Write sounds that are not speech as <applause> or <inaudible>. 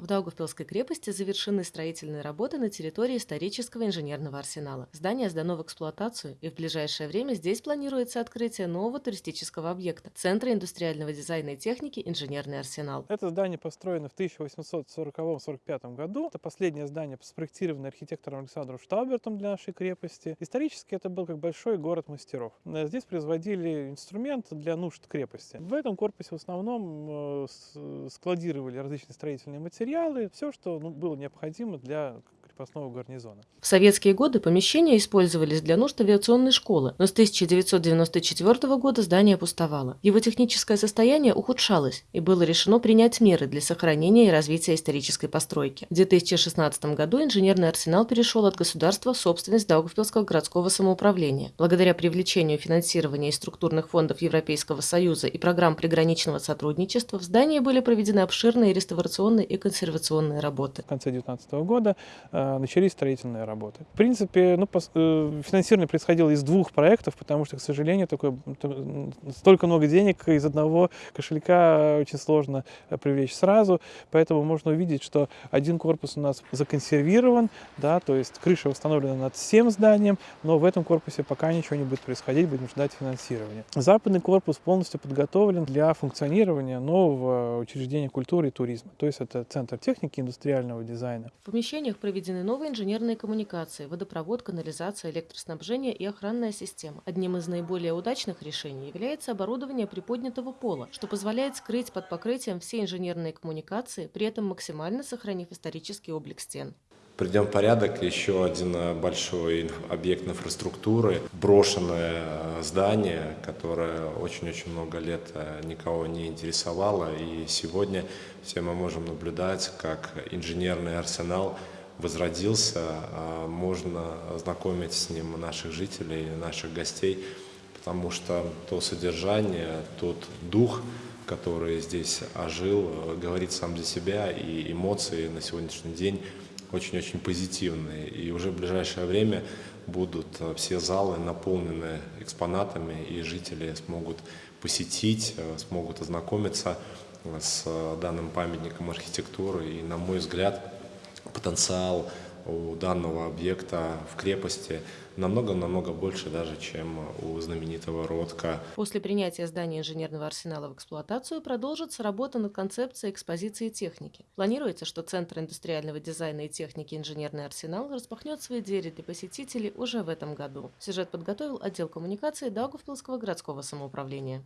В Даугавпилской крепости завершены строительные работы на территории исторического инженерного арсенала. Здание сдано в эксплуатацию, и в ближайшее время здесь планируется открытие нового туристического объекта – Центра индустриального дизайна и техники «Инженерный арсенал». Это здание построено в 1840-45 году. Это последнее здание, спроектированное архитектором Александром Штаубертом для нашей крепости. Исторически это был как большой город мастеров. Здесь производили инструмент для нужд крепости. В этом корпусе в основном э, складировали различные строительные материалы, материалы, все, что ну, было необходимо для крепостного гарнизона. В советские годы помещения использовались для нужд авиационной школы, но с 1994 года здание пустовало. Его техническое состояние ухудшалось, и было решено принять меры для сохранения и развития исторической постройки. В 2016 году инженерный арсенал перешел от государства в собственность Даугавпилского городского самоуправления. Благодаря привлечению финансирования из структурных фондов Европейского Союза и программ приграничного сотрудничества в здании были проведены обширные реставрационные и консервационные работы. В конце 2019 года э, начались строительные работы. В принципе, ну, э, финансирование происходило из двух проектов, потому что, к сожалению, такое, столько много денег <laughs> из одного кошелька очень сложно э, привлечь сразу, поэтому можно увидеть, что один корпус у нас законсервирован, да, то есть крыша восстановлена над всем зданием, но в этом корпусе пока ничего не будет происходить, будем ждать финансирования. Западный корпус полностью подготовлен для функционирования нового учреждения культуры и туризма, то есть это Центр техники индустриального дизайна. В помещениях проведены Построены новые инженерные коммуникации, водопровод, канализация, электроснабжение и охранная система. Одним из наиболее удачных решений является оборудование приподнятого пола, что позволяет скрыть под покрытием все инженерные коммуникации, при этом максимально сохранив исторический облик стен. Придем в порядок еще один э, большой объект инфраструктуры, брошенное э, здание, которое очень-очень много лет э, никого не интересовало. И сегодня все мы можем наблюдать, как инженерный арсенал возродился, а можно знакомить с ним наших жителей, наших гостей, потому что то содержание, тот дух, который здесь ожил, говорит сам за себя, и эмоции на сегодняшний день очень-очень позитивные. И уже в ближайшее время будут все залы наполнены экспонатами, и жители смогут посетить, смогут ознакомиться с данным памятником архитектуры. И, на мой взгляд, потенциал у данного объекта в крепости намного-намного больше даже, чем у знаменитого Ротка. После принятия здания инженерного арсенала в эксплуатацию продолжится работа над концепцией экспозиции техники. Планируется, что Центр индустриального дизайна и техники «Инженерный арсенал» распахнет свои двери для посетителей уже в этом году. Сюжет подготовил отдел коммуникации Даугавпилского городского самоуправления.